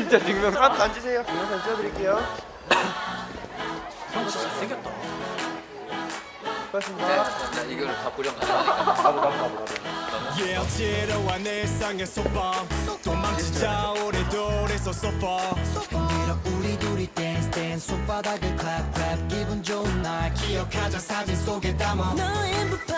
진짜 증명사 한번 아, 앉으세요. 동영상 찍어드릴게요. 형 진짜 잘생겼다. 고맙습니다. 자, 이거를 다 보령 가져가니까. 나도 나도 나도 나도. Yeah, 지루한 일상의 소방 도망치자 우리 둘이서 소파. 흔들어 우리 둘이 댄스 댄스 손바닥을 clap clap. 기분 좋은 날. 기억하자 사진 속에 담아. 너의 무파인